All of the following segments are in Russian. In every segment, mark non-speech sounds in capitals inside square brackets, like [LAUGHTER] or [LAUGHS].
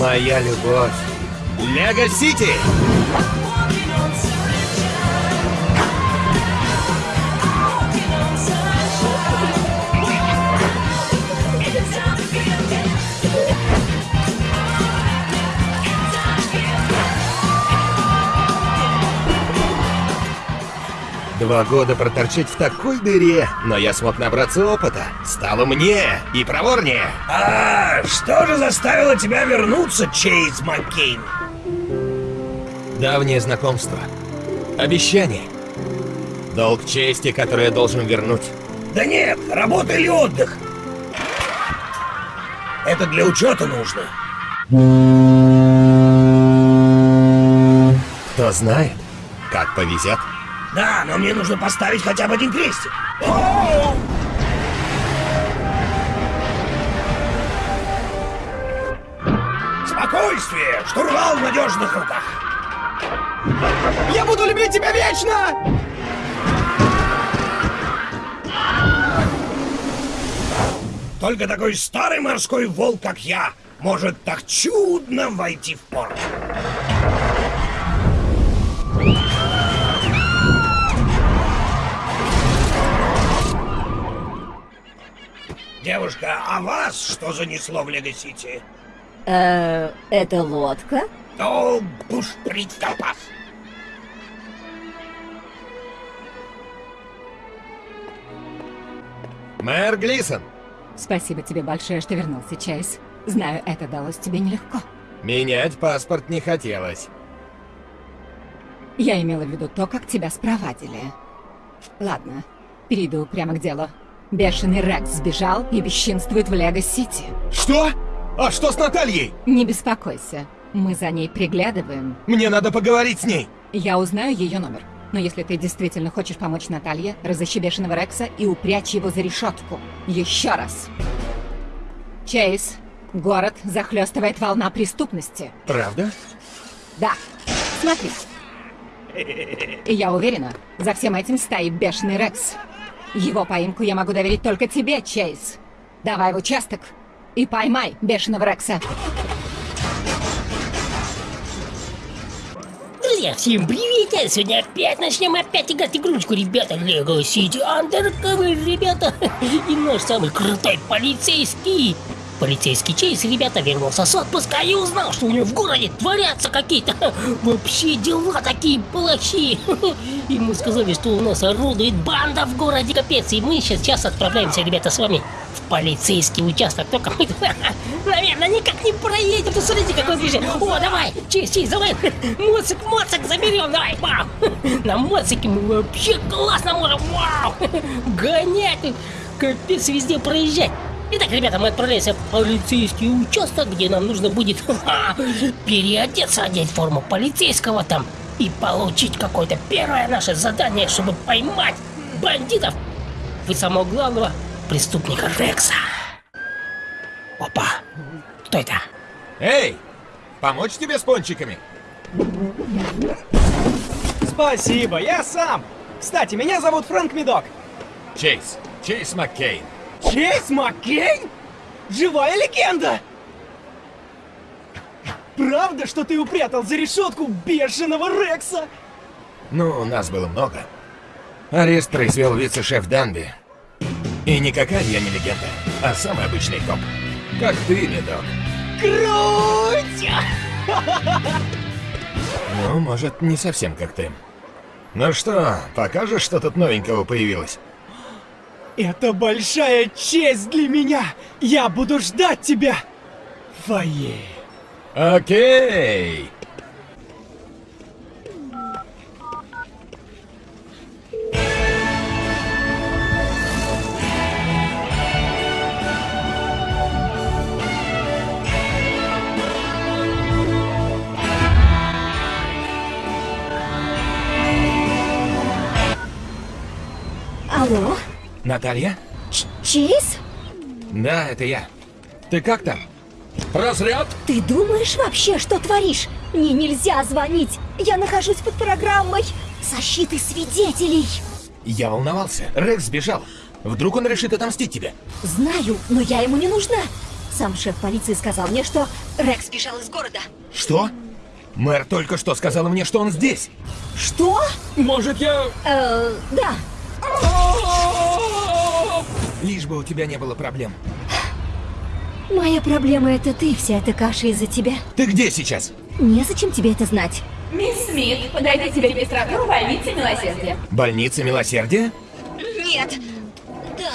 Моя любовь. Лего Сити! Два года проторчать в такой дыре, но я смог набраться опыта. Стало мне и проворнее. А что же заставило тебя вернуться, Чейз Маккейн? Давнее знакомство. Обещание. Долг чести, который я должен вернуть. Да нет, работа или отдых? Это для учета нужно. Кто знает, как повезет. Да, но мне нужно поставить хотя бы один крестик. Спокойствие! Штурвал в надежных руках! Я буду любить тебя вечно! Только такой старый морской волк, как я, может так чудно войти в порт. Девушка, а вас что занесло в Лего-Сити? Э, это лодка? О, бушприт-запас! Мэр Глисон, Спасибо тебе большое, что вернулся, Чейз. Знаю, это далось тебе нелегко. менять паспорт не хотелось. Я имела в виду то, как тебя спровадили. Ладно, перейду прямо к делу. Бешеный Рекс сбежал и бесчинствует в Лего-Сити. Что? А что с Натальей? Не беспокойся, мы за ней приглядываем. Мне надо поговорить с ней. Я узнаю ее номер. Но если ты действительно хочешь помочь Наталье, разыщи Бешеного Рекса и упрячь его за решетку. Еще раз. Чейз, город захлестывает волна преступности. Правда? Да, смотри. Я уверена, за всем этим стоит Бешеный Рекс. Его поимку я могу доверить только тебе, Чейз. Давай в участок и поймай Бешеного Рекса. Друзья, всем привет! Сегодня опять начнем опять играть игрушку, ребята. Лего Сити Undercover, ребята. [LAUGHS] И наш самый крутой полицейский. Полицейский Чейз, ребята, вернулся с отпуска и узнал, что у него в городе творятся какие-то [LAUGHS] вообще дела такие плохие. [LAUGHS] И мы сказали, что у нас орудует банда в городе, капец. И мы сейчас отправляемся, ребята, с вами в полицейский участок. Только [LAUGHS] мы, наверное, никак не проедем. Посмотрите, какой ближе. О, давай, Чейз, Чейз, давай. Моцик, моцик заберем, давай, вау. На моцике мы вообще классно можем, вау. Гонять, капец, везде проезжать. Итак, ребята, мы отправляемся в полицейский участок, где нам нужно будет [LAUGHS] переодеться, одеть форму полицейского там и получить какое-то первое наше задание, чтобы поймать бандитов и самого главного преступника Рекса. Опа, кто это? Эй, помочь тебе с пончиками? Спасибо, я сам. Кстати, меня зовут Фрэнк Медок. Чейз, Чейз Маккейн. Чейз Маккейн? Живая легенда! Правда, что ты упрятал за решетку бешеного Рекса? Ну, нас было много. Арест произвел вице-шеф Данби. И никакая я не легенда, а самый обычный коп. Как ты, Медок. Круть! Ну, может, не совсем как ты. Ну что, покажешь, что тут новенького появилось? Это большая честь для меня! Я буду ждать тебя! в Фойе. Окей. Алло? Наталья? Ч Чейз? Да, это я. Ты как там? Разряд? Ты думаешь вообще, что творишь? Мне нельзя звонить. Я нахожусь под программой защиты свидетелей. Я волновался. Рекс сбежал. Вдруг он решит отомстить тебе? Знаю, но я ему не нужна. Сам шеф полиции сказал мне, что Рекс бежал из города. Что? Мэр только что сказала мне, что он здесь. Что? Может, я... Э, да. Лишь бы у тебя не было проблем. Моя проблема это ты, вся эта каша из-за тебя. Ты где сейчас? Незачем тебе это знать. Мисс Смит, подойдите в регистратуру больницы милосердия. Больница милосердия? Нет. Да.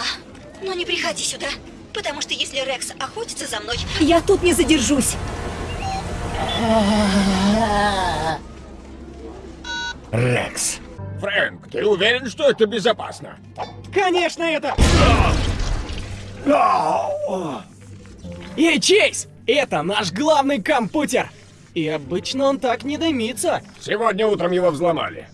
Но не приходи сюда. Потому что если Рекс охотится за мной, я тут не задержусь. Рекс. Фрэнк, ты уверен, что это безопасно? Конечно, это... Эй, Чейз! Это наш главный компьютер! И обычно он так не дымится. Сегодня утром его взломали.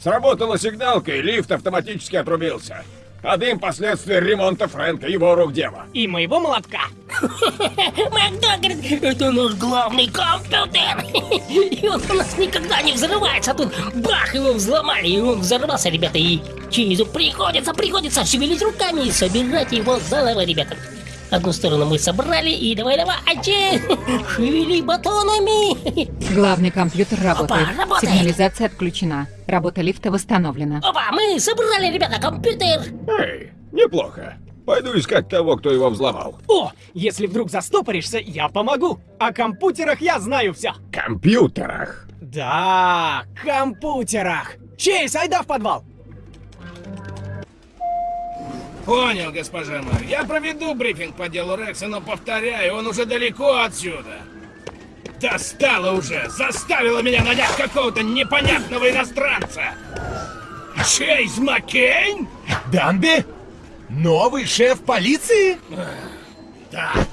Сработала сигналка, и лифт автоматически отрубился. А дым последствия ремонта Фрэнка, его рук дело. И моего молотка. Макдо говорит, это наш главный компьютер. И он у нас никогда не взрывается. А тут бах, его взломали, и он взорвался, ребята. И Чейзу приходится, приходится шевелить руками и собирать его заново, ребята. Одну сторону мы собрали, и давай-давай, Чейз, шевели батонами. Главный компьютер работает. Опа, работает. Сигнализация отключена. Работа лифта восстановлена. Опа, мы собрали, ребята, компьютер. Эй, неплохо. Пойду искать того, кто его взломал. О, если вдруг застопоришься, я помогу. О компьютерах я знаю все. Компьютерах. Да, компьютерах. Чейз, айда в подвал. Понял, госпожа мэр. Я проведу брифинг по делу Рекса, но повторяю, он уже далеко отсюда. Достала уже! Заставила меня нанять какого-то непонятного иностранца! Чейз Маккейн? Данби? Новый шеф полиции? Так,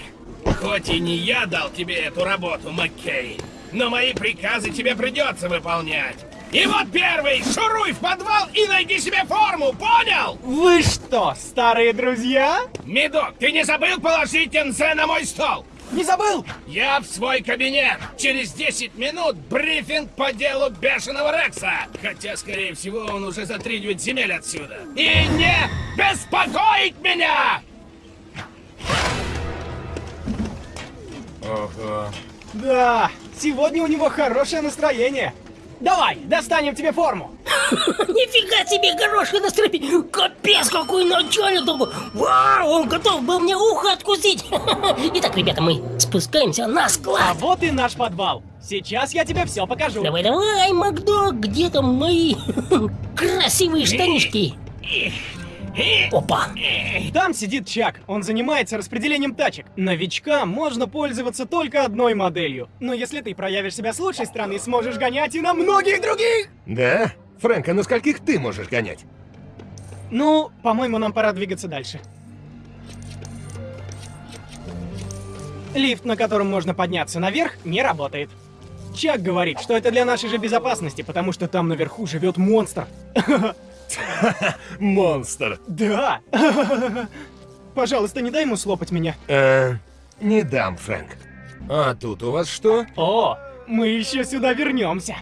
хоть и не я дал тебе эту работу, Маккейн, но мои приказы тебе придется выполнять. И вот первый, шуруй в подвал и найди себе форму, понял? Вы что, старые друзья? Медок, ты не забыл положить НЗ на мой стол? Не забыл? Я в свой кабинет. Через 10 минут брифинг по делу бешеного Рекса. Хотя, скорее всего, он уже за три девять земель отсюда. И не беспокоить меня! Ого. Да, сегодня у него хорошее настроение. Давай, достанем тебе форму. [LAUGHS] Нифига себе хорошее настроение! Капец, какой начальник! такой. Вау, он готов был мне ухо откусить! [LAUGHS] Итак, ребята, мы спускаемся на А склад. вот и наш подвал. Сейчас я тебе все покажу. Давай, давай, Макдо, где там мои [LAUGHS] красивые штанишки? Опа! Там сидит Чак. Он занимается распределением тачек. Новичкам можно пользоваться только одной моделью. Но если ты проявишь себя с лучшей стороны, сможешь гонять и на многих других. Да? Фрэнк, а на скольких ты можешь гонять? Ну, по-моему, нам пора двигаться дальше. Лифт, на котором можно подняться наверх, не работает. Чак говорит, что это для нашей же безопасности, потому что там наверху живет монстр. [LAUGHS] [LAUGHS] Монстр. Да. [LAUGHS] Пожалуйста, не дай ему слопать меня. Э, не дам, Фрэнк. А тут у вас что? О, мы еще сюда вернемся.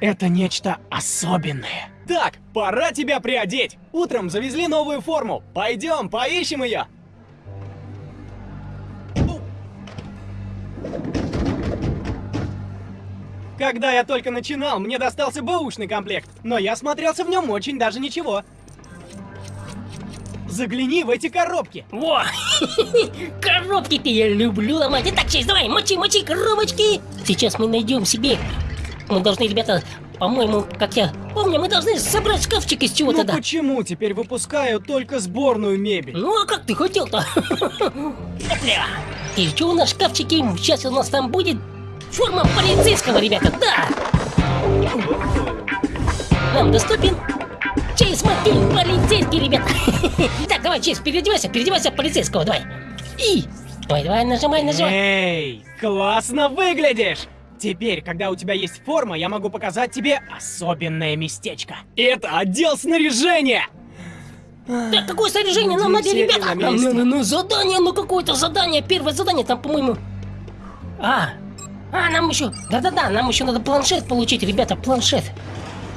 Это нечто особенное. Так, пора тебя приодеть. Утром завезли новую форму. Пойдем, поищем ее. Когда я только начинал, мне достался бэушный комплект, но я смотрелся в нем очень даже ничего. Загляни в эти коробки. Во! [LAUGHS] Коробки-то я люблю ломать. Итак, честь, давай, мочи, мочи коробочки. Сейчас мы найдем себе. Мы должны, ребята, по-моему, как я помню, мы должны собрать шкафчик из чего-то, Ну да. почему теперь выпускают только сборную мебель? Ну а как ты хотел-то? [LAUGHS] И что у нас в шкафчике? Сейчас у нас там будет форма полицейского, ребята, да! Нам доступен Чейз Маккейн, полицейский, ребята! [LAUGHS] Так, давай, Чейз, переодевайся, переодевайся полицейского, давай! И... Давай, давай, нажимай, нажимай! Эй, классно выглядишь! Теперь, когда у тебя есть форма, я могу показать тебе особенное местечко. Это отдел снаряжения! Так, какое снаряжение нам надо, ребята? ну, ну, ну, задание, ну какое-то задание, первое задание, там, по-моему... А, а, нам еще, да-да-да, нам еще надо планшет получить, ребята, планшет.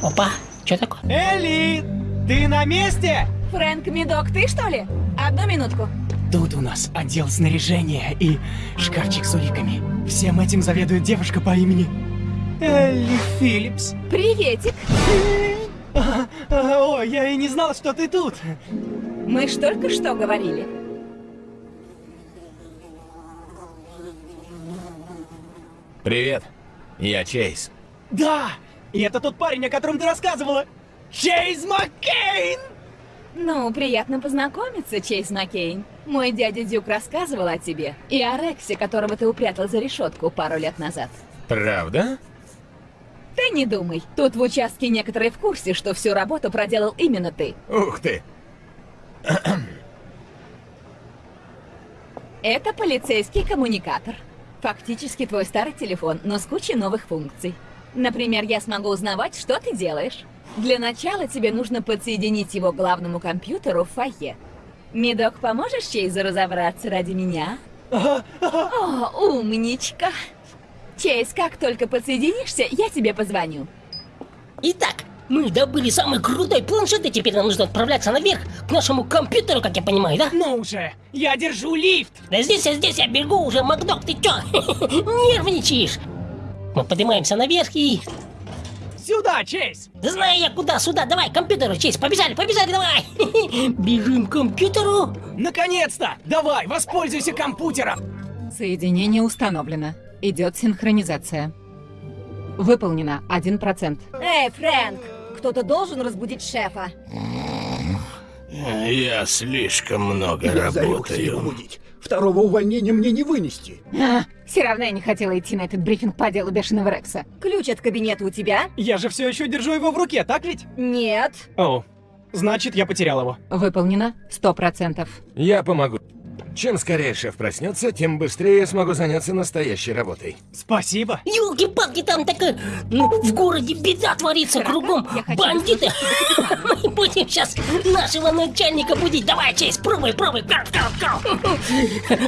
Опа, что такое? Элли, ты на месте? Фрэнк Медок, ты что ли? Одну минутку. тут у нас отдел снаряжения и шкафчик с уликами. Всем этим заведует девушка по имени Элли Филлипс. Приветик. Ой, я и не знал, что ты тут. Мы ж только что говорили. Привет, я Чейз. Да, и это тот парень, о котором ты рассказывала. Чейз Маккейн! Ну, приятно познакомиться, Чейз Маккейн. Мой дядя Дюк рассказывал о тебе и о Рексе, которого ты упрятал за решетку пару лет назад. Правда? Ты не думай, тут в участке некоторые в курсе, что всю работу проделал именно ты. Ух ты. Это полицейский коммуникатор. Фактически твой старый телефон, но с кучей новых функций. Например, я смогу узнавать, что ты делаешь. Для начала тебе нужно подсоединить его к главному компьютеру в фойе. Медок, поможешь Чейзу разобраться ради меня? О, умничка. Чейз, как только подсоединишься, я тебе позвоню. Итак, мы добыли самый крутой планшет, и теперь нам нужно отправляться наверх, к нашему компьютеру, как я понимаю, да? Ну уже, я держу лифт. Да здесь, я здесь, я бегу уже, Макдок, ты чё? [LAUGHS] Нервничаешь? Мы поднимаемся наверх и... Сюда, Чейз. Да знаю я куда, сюда, давай, к компьютеру, честь, побежали, побежали, давай! [LAUGHS] Бежим к компьютеру! Наконец-то! Давай, воспользуйся компьютером. Соединение установлено. Идет синхронизация. Выполнено 1%. Эй, Фрэнк, кто-то должен разбудить шефа. Я слишком много Я зарекся его будить. Второго увольнения мне не вынести. А, все равно я не хотела идти на этот брифинг по делу Бешеного Рекса. Ключ от кабинета у тебя? Я же все еще держу его в руке, так ведь? Нет. О, значит, я потерял его. Выполнено 100%. Я помогу. Чем скорее шеф проснется, тем быстрее я смогу заняться настоящей работой. Спасибо. Ёлки-палки, там такая... Ну, в городе беда творится кругом. я хочу Бандиты! [LAUGHS] Мы будем сейчас нашего начальника будить. Давай, Чейз, пробуй, пробуй. Кау, кау, кау.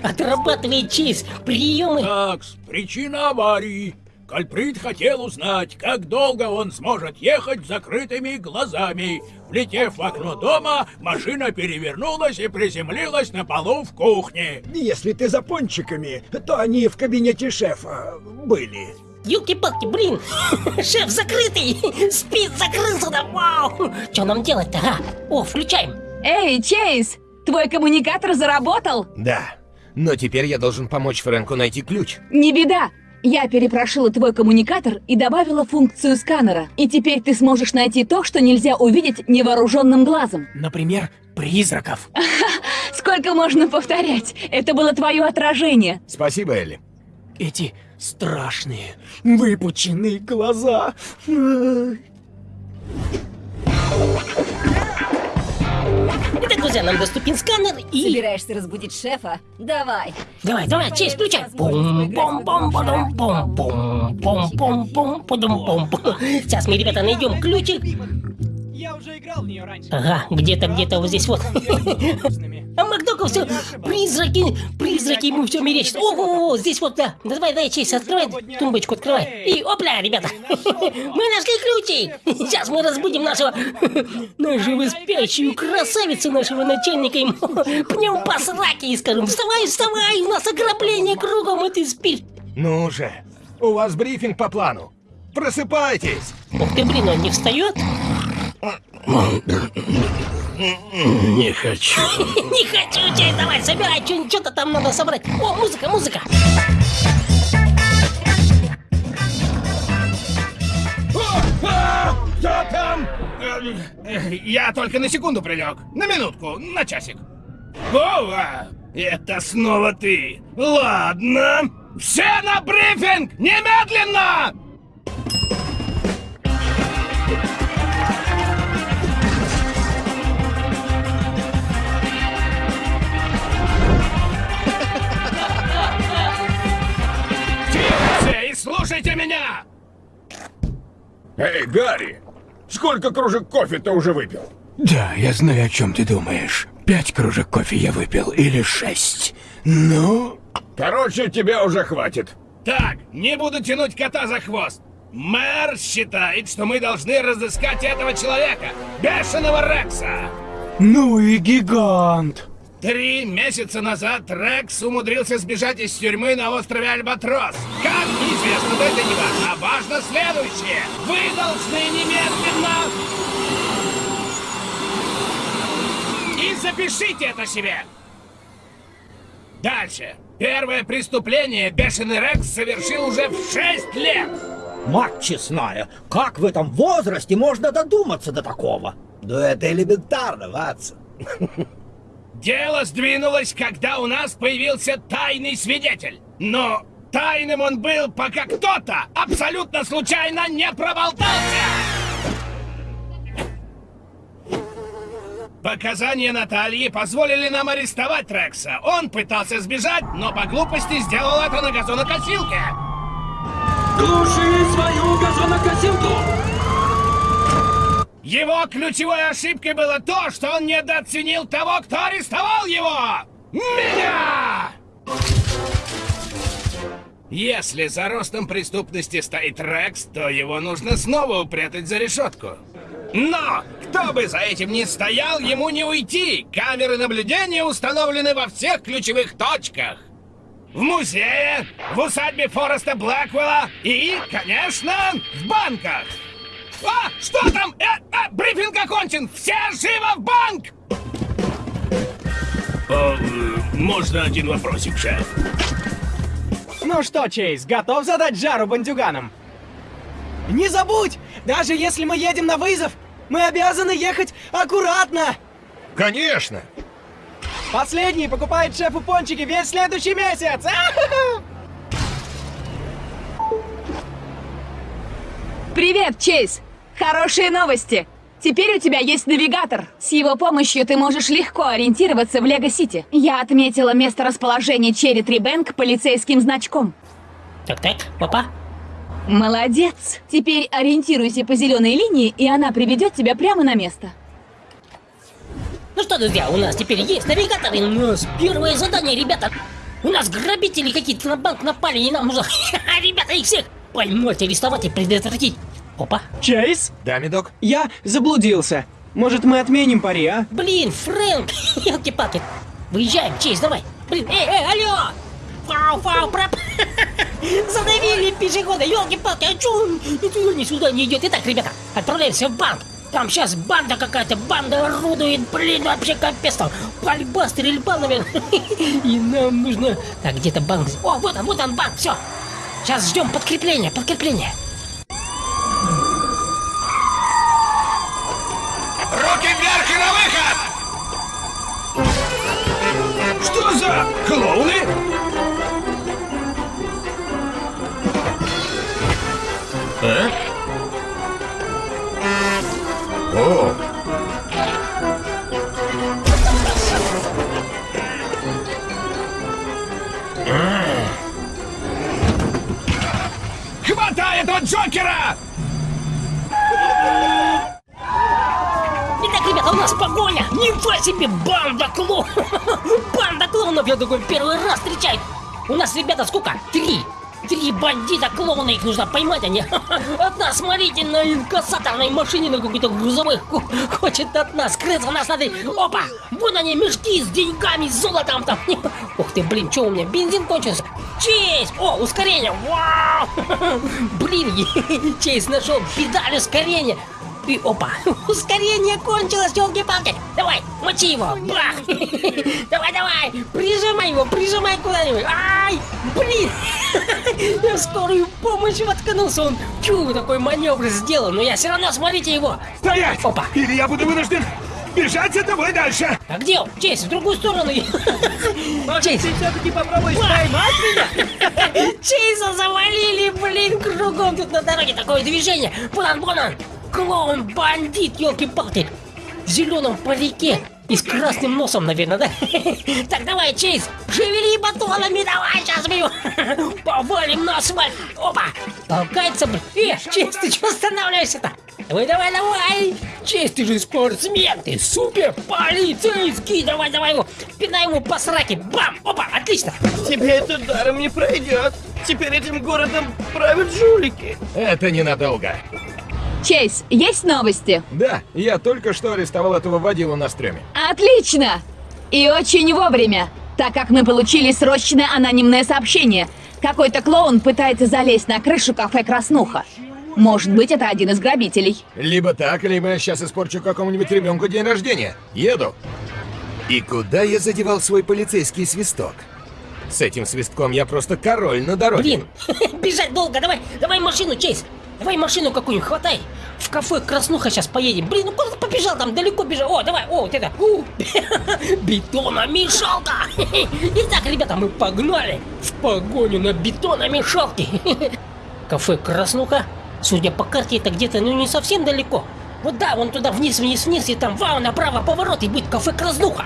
[LAUGHS] Отрабатывай, Чейз, приемы. Такс, причина аварии. Кальприт хотел узнать, как долго он сможет ехать с закрытыми глазами. Влетев в окно дома, машина перевернулась и приземлилась на полу в кухне. Если ты за пончиками, то они в кабинете шефа были. Ёлки-палки, блин! [LAUGHS] Шеф закрытый! Спит, закрылся, да вау! Что нам делать-то, а? О, включаем! Эй, Чейз! Твой коммуникатор заработал? Да. Но теперь я должен помочь Фрэнку найти ключ. Не беда. Я перепрошила твой коммуникатор и добавила функцию сканера. И теперь ты сможешь найти то, что нельзя увидеть невооруженным глазом. Например, призраков. [LAUGHS] Сколько можно повторять? Это было твое отражение. Спасибо, Элли. Эти страшные, выпученные глаза. Итак, друзья, нам доступен сканер и... Собираешься разбудить шефа? Давай. Давай, давай, Чейз, включай! бум бум бум бум бум бум бум бум бум бум бум Сейчас мы, ребята, найдем ключик. Я уже играл в нее раньше. Ага, где-то, где-то вот здесь вот. А Макдока все, призраки, призраки ему все мерещат. Ого, здесь вот, да. Давай, давай, Чейз, открывай тумбочку, открывай. И опля, ребята, [LAUGHS] мы нашли ключи. Сейчас мы разбудим нашего, [LAUGHS] нашего спящую красавицу нашего начальника. Ему пнем [LAUGHS] по сраке и скажем, вставай, вставай, у нас ограбление кругом, и ты спишь. Ну же, у вас брифинг по плану. Просыпайтесь! Ух ты, блин, он не встает? Не хочу. [LAUGHS] Не хочу, Чейз, давай, собирай, что-то там надо собрать. О, музыка, музыка. Кто там? Я только на секунду прилег. На минутку, на часик. Вова, это снова ты. Ладно. Все на брифинг! Немедленно! Слушайте меня! Эй, Гарри, сколько кружек кофе ты уже выпил? Да, я знаю, о чем ты думаешь. Пять кружек кофе я выпил или шесть. Ну, Короче, тебе уже хватит. Так, не буду тянуть кота за хвост. Мэр считает, что мы должны разыскать этого человека, бешеного Рекса. Ну и гигант. Три месяца назад Рекс умудрился сбежать из тюрьмы на острове Альбатрос. Как неизвестно, но это не важно. А важно следующее. Вы должны немедленно... И запишите это себе. Дальше. Первое преступление Бешеный Рекс совершил уже в 6 лет. Мать честная, как в этом возрасте можно додуматься до такого? Да это элементарно, Ватсон. Дело сдвинулось, когда у нас появился тайный свидетель. Но тайным он был, пока кто-то абсолютно случайно не проболтался. Показания Натальи позволили нам арестовать Рекса. Он пытался сбежать, но по глупости сделал это на газонокосилке. Глуши свою газонокосилку! Его ключевой ошибкой было то, что он недооценил того, кто арестовал его! Меня! Если за ростом преступности стоит Рекс, то его нужно снова упрятать за решетку. Но, кто бы за этим ни стоял, ему не уйти! Камеры наблюдения установлены во всех ключевых точках! В музее, в усадьбе Фореста Блэквелла и, конечно, в банках! А, что там? Э, э, брифинг окончен! Все живо в банк! О, э, можно один вопросик, шеф? Ну что, Чейз, готов задать жару бандюганам? Не забудь! Даже если мы едем на вызов, мы обязаны ехать аккуратно! Конечно! Последний покупает шефу пончики весь следующий месяц! Привет, Чейз! Хорошие новости! Теперь у тебя есть навигатор. С его помощью ты можешь легко ориентироваться в Лего-Сити. Я отметила место расположения Черри Трибэнк полицейским значком. Так-так, папа. Молодец! Теперь ориентируйся по зеленой линии, и она приведет тебя прямо на место. Ну что, друзья, у нас теперь есть навигатор, и у нас первое задание, ребята. У нас грабители какие-то на банк напали, и нам нужно, [LAUGHS] ребята, их всех поймать, арестовать и предотвратить. Опа. Чейз? Да, медок? Я заблудился. Может, мы отменим пари, а? Блин, Фрэнк, [LAUGHS] елки-палки. Выезжаем, Чейз, давай. Блин, эй, эй, алло! Фау, фау, проп... [LAUGHS] Задавили пешехода, елки-палки, а чё он ни сюда не идет? Итак, ребята, отправляемся в банк. Там сейчас банда какая-то, банда орудует, блин, вообще капец там. Пальба, стрельба, наверное. [LAUGHS] И нам нужно... Так, где-то банк... О, вот он, вот он банк, все. Сейчас ждем подкрепления, подкрепления. Руки вверх и на выход! Что за клоуны? А? О! Хватай этого Джокера! Итак, ребята, у нас погоня! Нифига себе, банда клоунов! Клоунов, я такой первый раз встречаю! У нас, ребята, сколько? Три! Три бандита клоуна, их нужно поймать, они [LAUGHS] Одна, смотрите, на инкассаторной машине на какой-то грузовых Хочет от нас скрыться, нас надо... Опа! Вон они, мешки с деньгами, с золотом там Ух ты, блин, что у меня, бензин кончился? Чейз! О, ускорение! Вау! [LAUGHS] Блин, [LAUGHS] Чейз нашел педаль ускорения и опа, [LAUGHS] ускорение кончилось, елки-палки. Давай, мочи его, бах. [LAUGHS] Давай, давай, прижимай его, прижимай куда-нибудь. Ай, блин. [LAUGHS] Я в скорую помощь воткнулся, он чу, такой маневр сделал, но я все равно, смотрите его. Стоять! Опа. Или я буду вынужден бежать за тобой дальше. А где он? Чейз, в другую сторону. Чейз. Ты все-таки попробуй поймать меня? Чейза завалили, блин, кругом тут на дороге такое движение. Вон он, вон он. Клоун, бандит, елки-палки. В зеленом парике. И с красным носом, наверное, да? [LAUGHS] Так, давай, Чейз, шевели батонами, давай, сейчас мы его повалим на асфальт. Опа, толкается, блин. Э, Чейз, ты что останавливаешься-то? Давай, давай, давай! Чейз, ты же спортсмен, ты супер полицейский! Давай, давай его, пинай ему по сраке, бам! Опа, отлично! Тебе это даром не пройдет. Теперь этим городом правят жулики. Это ненадолго. Чейз, есть новости? Да, я только что арестовал этого водилу на стреме. Отлично! И очень вовремя, так как мы получили срочное анонимное сообщение. Какой-то клоун пытается залезть на крышу кафе «Краснуха». Может быть, это один из грабителей. Либо так, либо я сейчас испорчу какому-нибудь ребенку день рождения. Еду. И куда я задевал свой полицейский свисток? С этим свистком я просто король на дороге. Блин, [LAUGHS] бежать долго, давай, давай машину, Чейз. Давай машину какую-нибудь, хватай. В кафе Краснуха сейчас поедем. Блин, ну куда ты побежал там, далеко бежал. О, давай, о, вот это. У, [LAUGHS] бетономешалка. [LAUGHS] Итак, ребята, мы погнали в погоню на бетономешалке. [LAUGHS] Кафе Краснуха. Судя по карте, это где-то, ну, не совсем далеко. Вот да, вон туда вниз, вниз, вниз, и там, вау, направо поворот, и будет кафе Краснуха.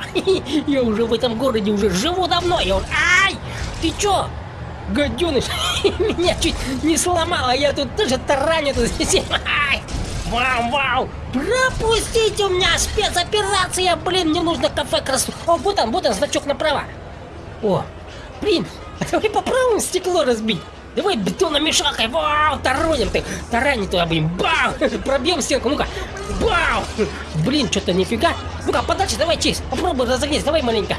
Я уже в этом городе уже живу давно. Я вот, ай, ты чё? Гаденыш, [LAUGHS] меня чуть не сломало, я тут тоже. [LAUGHS] Ай! Вау, вау! Пропустите у меня спецоперация, блин, мне нужно кафе красу. О, вот он, вот он, значок направо. О, блин, а давай попробуем стекло разбить. Давай бетономешалкой, вау, тараним ты, тараним туда, блин, бау, [LAUGHS] пробьем стенку, ну-ка, бау, блин, что-то нифига. Ну-ка, подальше, давай, Чейз, попробуй разогнись, давай маленько.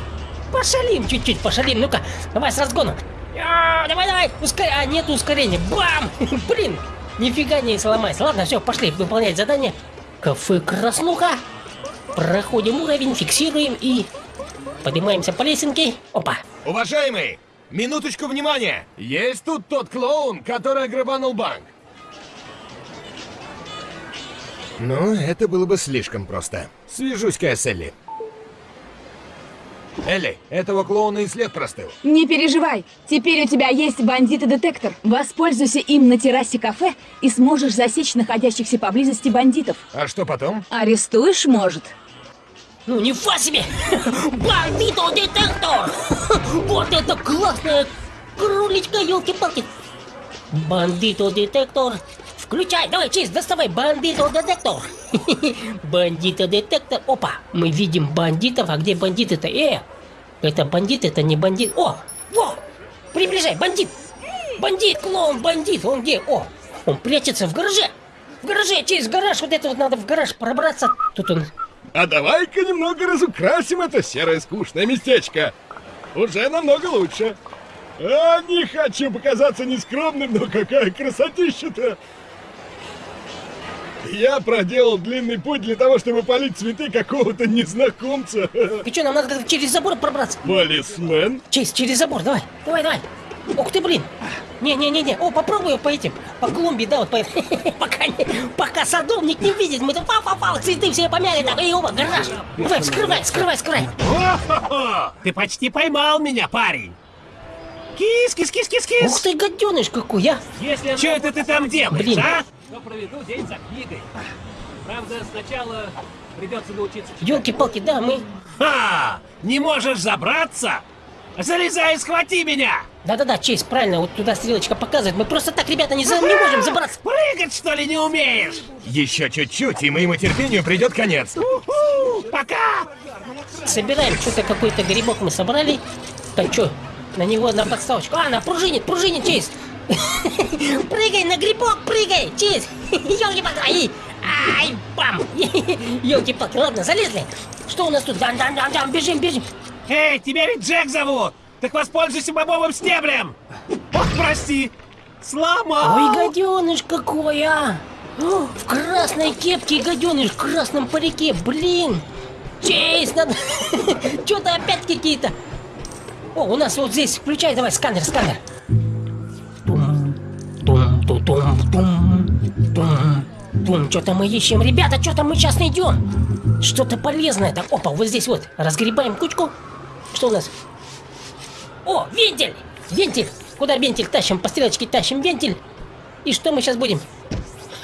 Пошалим чуть-чуть, пошалим, ну-ка, давай с разгоном. А, давай, давай, ускоряй, а нет ускорения, бам, [LAUGHS] блин, нифига не сломайся. Ладно, все, пошли выполнять задание. Кафе Краснуха. Проходим уровень, фиксируем и поднимаемся по лесенке. Опа. Уважаемый, минуточку внимания. Есть тут тот клоун, который грабанул банк. Ну, это было бы слишком просто. Свяжусь-ка я с Элли. Элли, этого клоуна и след простыл. Не переживай, теперь у тебя есть бандит-детектор. Воспользуйся им на террасе кафе и сможешь засечь находящихся поблизости бандитов. А что потом? Арестуешь, может. Ну, не фа себе! [LAUGHS] Бандито-детектор! [LAUGHS] Вот это классная кроличка, елки-палки! Бандито-детектор! Включай, давай, честь, доставай бандито-детектор! [LAUGHS] Бандито-детектор, опа! Мы видим бандитов, а где бандиты-то? Э! Это бандит, это не бандит. О! Во! Приближай, бандит! Бандит, клоун, бандит! Он где? О! Он прячется в гараже! В гараже, через гараж, вот это вот надо в гараж пробраться. Тут он а давай-ка немного разукрасим это серое скучное местечко. Уже намного лучше. А, не хочу показаться нескромным, но какая красотища-то! Я проделал длинный путь для того, чтобы полить цветы какого-то незнакомца. И что, нам надо через забор пробраться? Полисмен? Честь, через забор, давай, давай, давай. Ух ты, блин! Не-не-не-не, о, попробую по этим, по клумбе, да, вот по... [LAUGHS] пока, не, пока садовник не видит, мы тут пау-пау-пау, цветы все помяли, так, и оба, гараж. Давай, скрывай, скрывай, скрывай. [LAUGHS] Ты почти поймал меня, парень. Кис, кис, кис, кис, кис. Ух ты, гаденыш какой, а! Если Что это ты там делаешь, Блин. а? То проведу день за книгой. Правда, сначала придется научиться читать. Елки-палки, да, мы... Ха! Не можешь забраться? Залезай и схвати меня! Да-да-да, Чейз, правильно, вот туда стрелочка показывает. Мы просто так, ребята, не, за... не можем забраться. Прыгать, что ли, не умеешь? Еще чуть-чуть, и моему терпению придет конец. У-ху! Пока! Собираем что-то, какой-то грибок мы собрали. Так, что, на него на подставочку. А, на пружинит, пружинит, Чейз. [LAUGHS] Прыгай на грибок, прыгай, Чейз. [LAUGHS] Ёлки-палки, ай, ай, бам. [LAUGHS] Ёлки-палки, ладно, залезли. Что у нас тут? Дан-дан-дан-дан, бежим, бежим. Эй, тебя ведь Джек зовут! Так воспользуйся бобовым стеблем! Ох, прости! Сломал! Ой, гаденыш какой, а! О, В красной кепке гаденыш в красном парике, блин! Чейз, надо... Что-то опять какие-то... О, у нас вот здесь, включай, давай, сканер, сканер. Тум, тум, ту, тум, тум, тум, тум. Что-то мы ищем, ребята, что-то мы сейчас найдем. Что-то полезное. Так, опа, вот здесь вот. Разгребаем кучку. Что у нас? О, вентиль! Вентиль! Куда вентиль тащим? По стрелочке тащим вентиль. И что мы сейчас будем?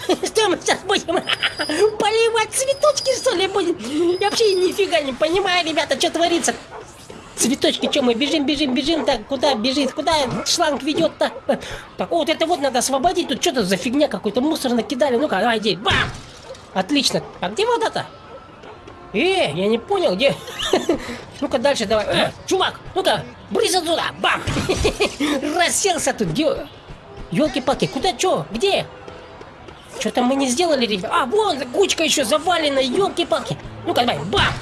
[LAUGHS] Что мы сейчас будем? [LAUGHS] Поливать цветочки, что ли, будем? Я вообще нифига не понимаю, ребята, что творится. Цветочки, что мы бежим, бежим, бежим, так, куда бежит, куда шланг ведет так. Так, вот это вот надо освободить, тут что-то за фигня какой-то мусор накидали. Ну-ка, давай, иди, бам! Отлично. А где вода-то? Э, я не понял, где? [LAUGHS] Ну-ка дальше давай. Э, чувак, ну-ка, брысь отсюда, бам! [LAUGHS] Расселся тут, где? Ёлки-палки, куда, чё, где? Что-то мы не сделали, ребят. А, вон, кучка еще завалена, ёлки-палки. Ну-ка, давай, бам!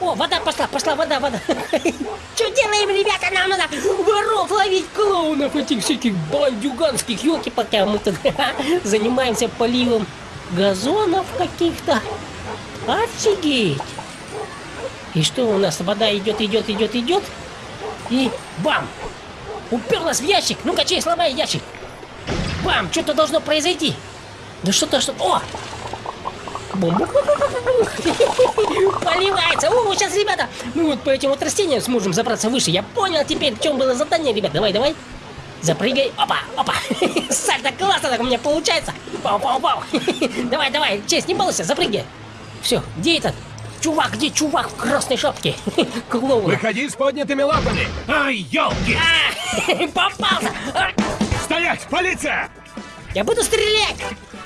О, вода пошла, пошла вода, вода. Что делаем, ребята? Нам надо воров ловить клоунов этих всяких бандюганских, елки пока мы тут [LAUGHS] занимаемся поливом газонов каких-то. Офигеть! И что у нас? Вода идет, идет, идет, идет. И бам! Уперлась в ящик. Ну-ка, чей, сломай ящик. Бам! Что-то должно произойти. Да что-то, что... О! Поливается! О, сейчас, ребята, мы вот по этим вот растениям сможем забраться выше. Я понял теперь, в чем было задание, ребят. Давай, давай. Запрыгай. Опа, опа. [LAUGHS] Сальто классно так у меня получается. Пау, пау, пау. [LAUGHS] Давай, давай, честь, не балуйся, запрыгай. Все, где этот? Чувак, где чувак в красной шапке? [LAUGHS] Клоун. Выходи с поднятыми лапами. Ай, елки! Попался! А! Стоять, полиция! Я буду стрелять!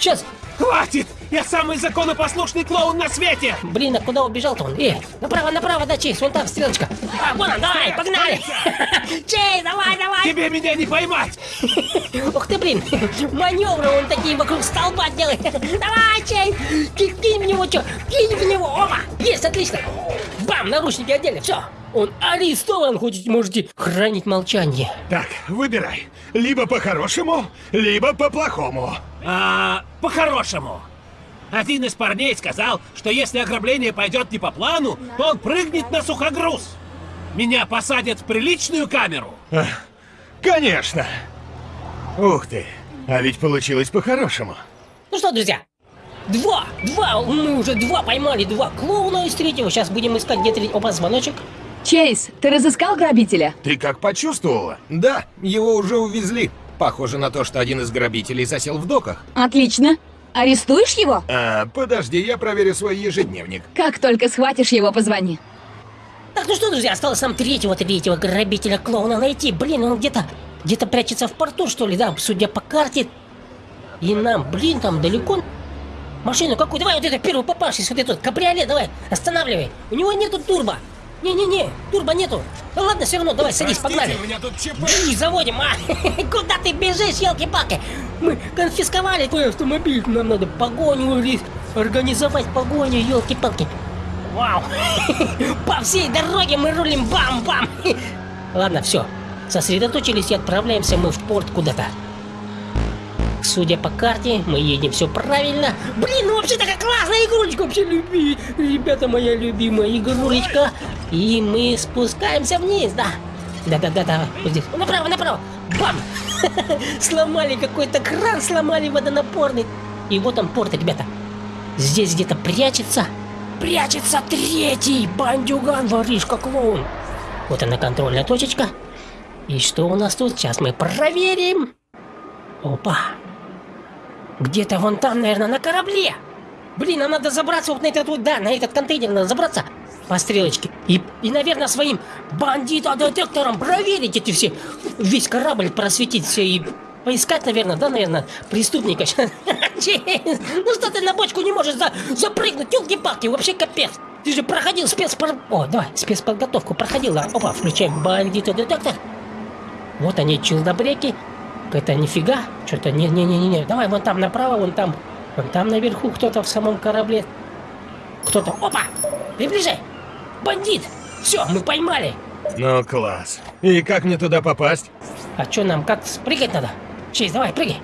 Сейчас! Хватит! Я самый законопослушный клоун на свете! Блин, а куда убежал-то он? Э, направо, направо, да, Чейз, вон там стрелочка. А, вон он, давай, погнали! [LAUGHS] Чейз, давай, давай! Тебе меня не поймать! [LAUGHS] Ух ты, блин, [LAUGHS] маневры он такие вокруг столба делает. Давай, Чейз, кинь, в него, что? Кинь в него, опа! Есть, отлично! Бам, наручники отдельно, все! Он арестован, хоть можете хранить молчание. Так, выбирай. Либо по-хорошему, либо по-плохому. А, по-хорошему. Один из парней сказал, что если ограбление пойдет не по плану, то он прыгнет на сухогруз. Меня посадят в приличную камеру. Конечно. Ух ты, а ведь получилось по-хорошему. Ну что, друзья, два, два, мы уже два поймали, два клоуна из третьего. Сейчас будем искать где третий. Опа, звоночек. Чейз, ты разыскал грабителя? Ты как почувствовала? Да, его уже увезли. Похоже на то, что один из грабителей засел в доках. Отлично. Арестуешь его? А, подожди, я проверю свой ежедневник. Как только схватишь его, позвони. Так, ну что, друзья, осталось нам третьего, третьего грабителя клоуна найти. Блин, он где-то, где-то прячется в порту, что ли, да, судя по карте. И нам, блин, там далеко. Машину какую? Давай вот это первый попавшийся, вот этот кабриолет, давай, останавливай. У него нету турбо. Не-не-не, турбо нету. Ну ладно, все равно, давай, садись, погнали. у меня тут ЧП. Бжж, заводим, а? [LAUGHS] Куда ты бежишь, елки-палки? Мы конфисковали твой автомобиль, нам надо погоню организовать погоню, елки-палки. Вау! [LAUGHS] По всей дороге мы рулим бам-бам! [LAUGHS] Ладно, все. Сосредоточились и отправляемся мы в порт куда-то. Судя по карте, мы едем все правильно. Блин, ну вообще такая классная игрулечка, вообще люби. Ребята, моя любимая игрулечка. И мы спускаемся вниз, да. Да-да-да-да, вот здесь. Направо, направо. Бам! [LAUGHS] Сломали какой-то кран, сломали водонапорный. И вот он порт, ребята. Здесь где-то прячется. Прячется третий бандюган, воришка, клоун. Вот она контрольная точечка. И что у нас тут? Сейчас мы проверим. Опа. Где-то вон там, наверное, на корабле. Блин, нам надо забраться вот на этот вот, да, на этот контейнер надо забраться по стрелочке. И, и наверное, своим бандитодетектором проверить эти все, весь корабль просветить все и поискать, наверное, да, наверное, преступника. [LAUGHS] Ну что ты на бочку не можешь за, запрыгнуть, елки-палки, вообще капец. Ты же проходил спецпор... О, давай, спецподготовку проходил. да. Опа, включаем бандитодетектор. Вот они, челдобреки. Это нифига. Что-то не-не-не-не. Давай вон там направо, вон там. Вон там наверху кто-то в самом корабле. Кто-то. Опа! Приближай! Бандит! Все, мы поймали! Ну, класс. И как мне туда попасть? А что нам, как прыгать надо? Честь, давай, прыгай!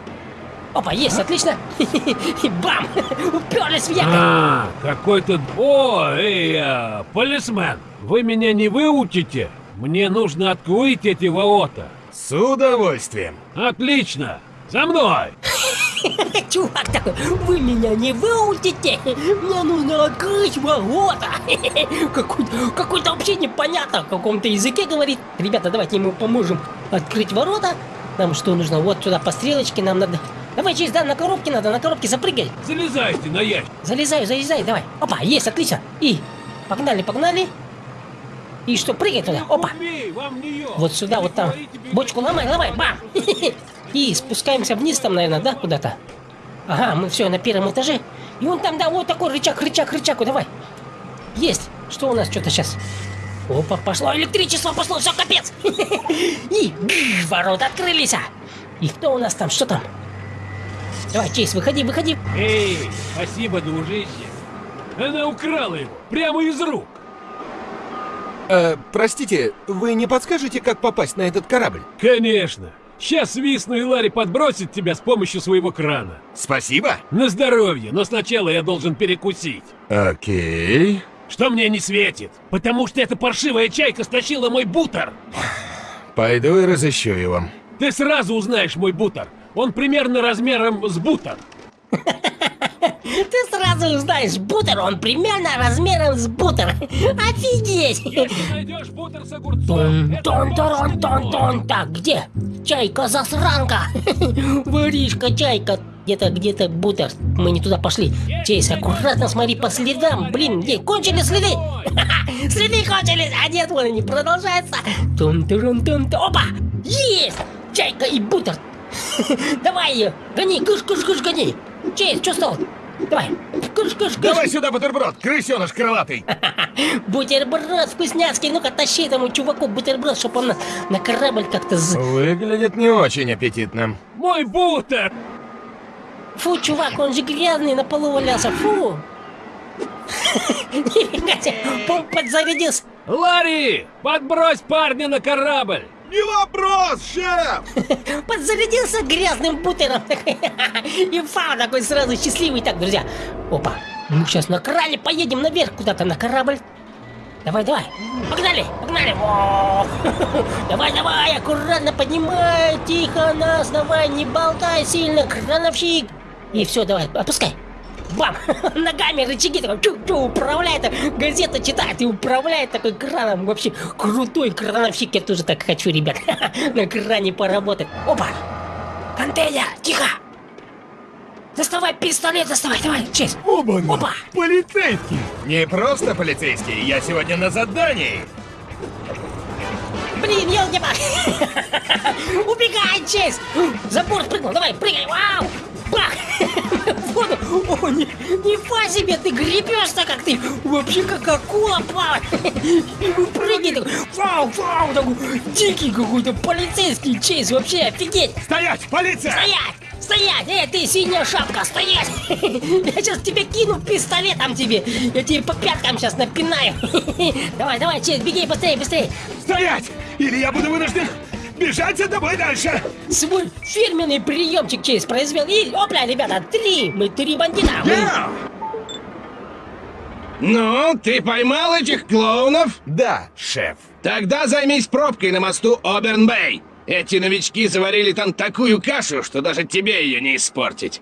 Опа, есть, отлично! [LAUGHS] И бам! Уперлись в якорь! А, какой-то... О, эй, а, полисмен, вы меня не выучите? Мне нужно открыть эти ворота. С удовольствием. Отлично! За мной! [LAUGHS] Чувак такой, вы меня не выучите! Мне нужно открыть ворота! [LAUGHS] Какой-то какой вообще непонятно, в каком-то языке говорит. Ребята, давайте ему поможем открыть ворота. Нам что нужно? Вот сюда по стрелочке нам надо... Давай, через да, на коробке надо, на коробке запрыгай. Залезайте на ящик. Залезаю, залезай, давай. Опа, есть, отлично. И погнали, погнали. И что, прыгай туда. Опа. Вот сюда, вот там. Бочку ломай, ломай, бам! [LAUGHS] И спускаемся вниз там, наверное, да, куда-то? Ага, мы все на первом этаже. И вон там, да, вот такой рычаг, рычаг, рычаг, давай. Есть. Что у нас что-то сейчас? Опа, пошло электричество, пошло, все, капец. [LAUGHS] И ворота открылись. а. И кто у нас там, что там? Давай, Чейз, выходи, выходи. Эй, спасибо, дружище. Она украла его прямо из рук. Э, простите, вы не подскажете, как попасть на этот корабль? Конечно. Сейчас свистну и Ларри подбросит тебя с помощью своего крана. Спасибо. На здоровье, но сначала я должен перекусить. Окей. Что мне не светит? Потому что эта паршивая чайка стащила мой бутер. Пойду и разыщу его. Ты сразу узнаешь мой бутер. Он примерно размером с бутер. [LAUGHS] Ты сразу узнаешь бутер, он примерно размером с бутер. Офигеть! Если найдешь бутер с огурцом... Тон, тон, тон, тон, Так, где? Чайка-засранка! [LAUGHS] Воришка, чайка! Где-то, где-то бутер. Мы не туда пошли. Чейз, аккуратно смотри по следам. Блин, где? Кончили следы? [LAUGHS] Следы кончились! А нет, вон они продолжаются. тун тун тун Опа! Есть! Чайка и бутер. [LAUGHS] Давай ее! Гони, кыш, гони! Чейз, что стал? Давай! Кыш, кыш, кыш! Давай сюда бутерброд, крысеныш крылатый! [LAUGHS] Бутерброд вкусняцкий! Ну-ка, тащи этому чуваку бутерброд, чтобы он на, на корабль как-то... З... Выглядит не очень аппетитно. Мой бутер! Фу, чувак, он же грязный, на полу валялся, фу! [LAUGHS] Нифига себе, подзарядился! Ларри, подбрось парня на корабль! Не вопрос, шеф! [LAUGHS] Подзарядился грязным бутером. [LAUGHS] И фау такой сразу счастливый. Так, друзья. Опа. Мы сейчас на кране поедем наверх куда-то на корабль. Давай, давай. Погнали, погнали. [LAUGHS] Давай, давай, аккуратно поднимай. Тихо нас, давай, не болтай сильно, крановщик. И все, давай, отпускай. Бам! [LAUGHS] Ногами рычаги такой чу-чу управляет, газета читает и управляет такой краном. Вообще крутой крановщик, я тоже так хочу, ребят. [LAUGHS] На кране поработать. Опа! Контейнер, тихо! Доставай пистолет, доставай, давай, честь. Оба, Опа! полицейский. Не просто полицейский, я сегодня на задании. Блин, елки [LAUGHS] Убегай, честь! За борт прыгнул, давай, прыгай, вау! Бах! [LAUGHS] воду! О, не, нифига себе, ты гребешь-то как ты! Вообще как акула плавает! [LAUGHS] Прыгай такой! Вау, вау! Такой дикий какой-то полицейский чейз! Вообще офигеть! Стоять, полиция! Стоять! Стоять! Эй, ты синяя шапка, стоять! [LAUGHS] Я сейчас тебе кину пистолетом тебе! Я тебе по пяткам сейчас напинаю! [LAUGHS] Давай, давай, честь, беги быстрее, быстрее! Стоять! Или я буду вынужден бежать за тобой дальше! Свой фирменный приемчик Чейз произвел. И, опля, ребята, три! Мы три бандита! Yeah. Ну, ты поймал этих клоунов? Да, шеф. Тогда займись пробкой на мосту Оберн-Бэй. Эти новички заварили там такую кашу, что даже тебе ее не испортить.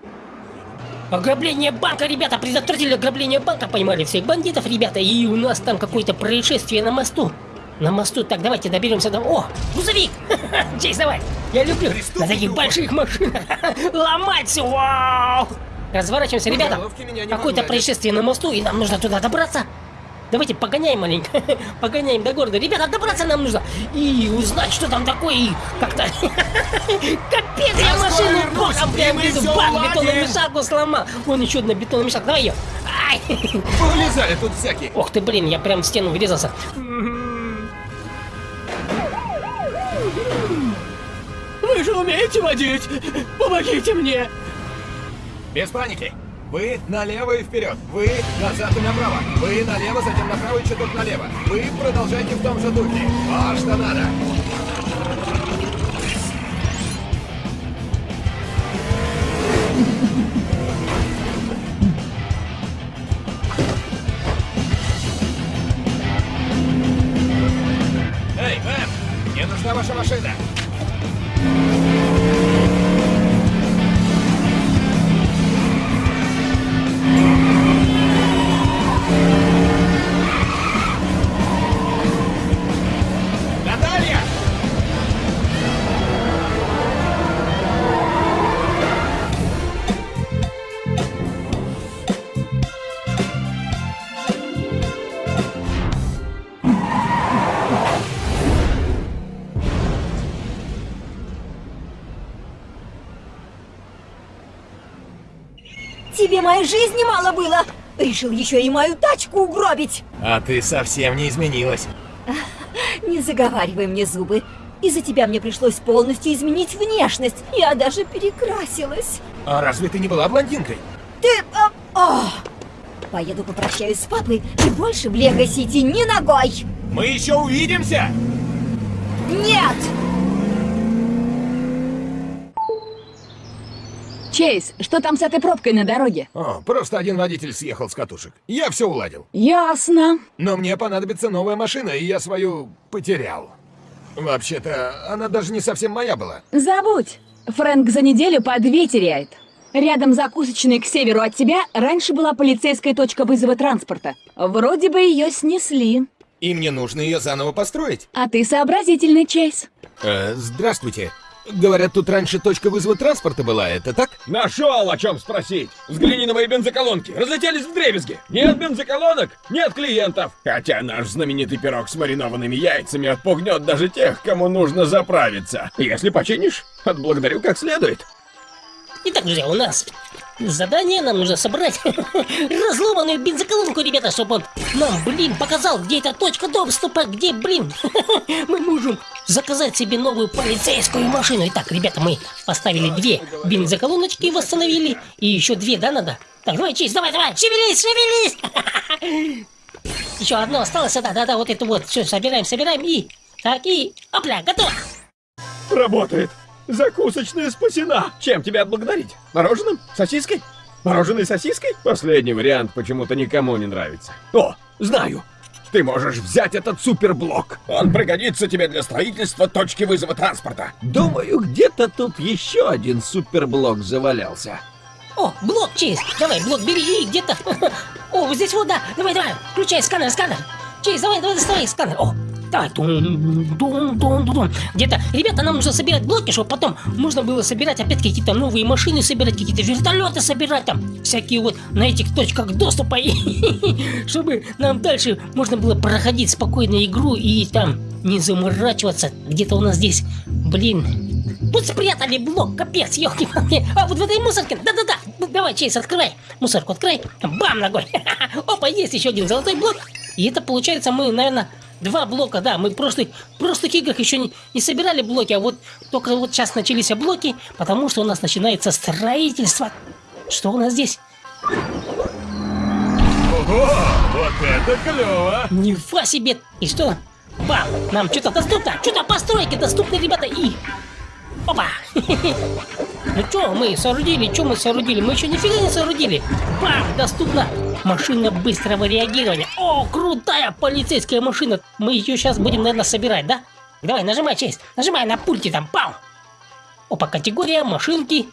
Ограбление банка, ребята, предотвратили ограбление банка, поймали всех бандитов, ребята, и у нас там какое-то происшествие на мосту. На мосту, так, давайте доберемся до... О, грузовик! [LAUGHS] Чейз, давай! Я люблю на таких больших машинах [LAUGHS] ломать все, вау! Разворачиваемся, ребята! Какое-то происшествие на мосту, и нам нужно туда добраться. Давайте погоняем маленько, [LAUGHS] погоняем до города. Ребята, добраться нам нужно и узнать, что там такое, и как-то... [LAUGHS] Капец, я машину боком прям везу, бам, бетономешалку сломал. Вон еще одна бетономешалка, давай ее. Ай! [LAUGHS] Повылезали тут всякие. Ох ты, блин, я прям в стену врезался. Вы же умеете водить! Помогите мне! Без паники! Вы налево и вперед! Вы назад и направо! Вы налево, затем направо и чуток налево! Вы продолжайте в том же духе! Вот что надо! Эй, мэм! Мне нужна ваша машина! Моей жизни мало было. Решил еще и мою тачку угробить. А ты совсем не изменилась. [LAUGHS] Не заговаривай мне зубы. Из-за тебя мне пришлось полностью изменить внешность. Я даже перекрасилась. А разве ты не была блондинкой? Ты... а, о! Поеду попрощаюсь с папой и больше в Лего Сити ни ногой. Мы еще увидимся! Нет! Чейз, что там с этой пробкой на дороге? О, просто один водитель съехал с катушек. Я все уладил. Ясно. Но мне понадобится новая машина, и я свою потерял. Вообще-то, она даже не совсем моя была. Забудь. Фрэнк за неделю по две теряет. Рядом закусочной к северу от тебя раньше была полицейская точка вызова транспорта. Вроде бы ее снесли. И мне нужно ее заново построить. А ты сообразительный, Чейз. Э, здравствуйте. Говорят, тут раньше точка вызова транспорта была, это так? Нашел о чем спросить. Взгляни на мои бензоколонки. Разлетелись в дребезги. Нет бензоколонок, нет клиентов. Хотя наш знаменитый пирог с маринованными яйцами отпугнет даже тех, кому нужно заправиться. Если починишь, отблагодарю как следует. Итак, друзья, у нас задание. Нам нужно собрать [LAUGHS] разломанную бензоколонку, ребята, чтобы он нам, блин, показал, где эта точка доступа, где, блин, [LAUGHS] мы можем заказать себе новую полицейскую машину. Итак, ребята, мы поставили две бензоколоночки, восстановили. И еще две, да, надо? Так, давай, Чиз, давай, давай, шевелись, шевелись! [LAUGHS] Еще одно осталось, да, да, да, вот это вот. Все, собираем, собираем и... Так, и... Опля, готово! Работает. Закусочная спасена. Чем тебя отблагодарить? Мороженым? Сосиской? Мороженой сосиской? Последний вариант почему-то никому не нравится. О, знаю. Ты можешь взять этот суперблок. Он пригодится тебе для строительства точки вызова транспорта. Думаю, где-то тут еще один суперблок завалялся. О, блок Чейз, давай, блок бери и где-то... [LAUGHS] О, здесь вот, да, давай, давай, включай сканер, сканер. Чейз, давай, давай, доставай сканер. О, давай, тун, тун, тун, тун. Где-то, ребята, нам нужно собирать блоки, чтобы потом можно было собирать опять какие-то новые машины, собирать какие-то вертолеты, собирать там всякие вот на этих точках доступа, [LAUGHS] чтобы нам дальше можно было проходить спокойно игру и там не заморачиваться. Где-то у нас здесь, блин, Тут спрятали блок, капец, ёлки А вот в этой мусорке, да-да-да, Ну, давай, Чейз, открывай. Мусорку открой, бам, ногой. [LAUGHS] Опа, есть еще один золотой блок. И это получается мы, наверное, два блока, да, мы в прошлых, в прошлых играх еще не, не собирали блоки, а вот только вот сейчас начались блоки, потому что у нас начинается строительство. Что у нас здесь? Ого, вот это клево. Нифа себе! И что? Бам! Нам что-то доступно! Что-то постройки доступны, ребята, и... Опа! [LAUGHS] Ну что мы соорудили? Что мы соорудили? Мы еще нифига не соорудили! Бам! Доступна машина быстрого реагирования! О, крутая полицейская машина! Мы ее сейчас будем, наверное, собирать, да? Давай, нажимай, честь! Нажимай на пульте там! Пау! Опа, категория, машинки.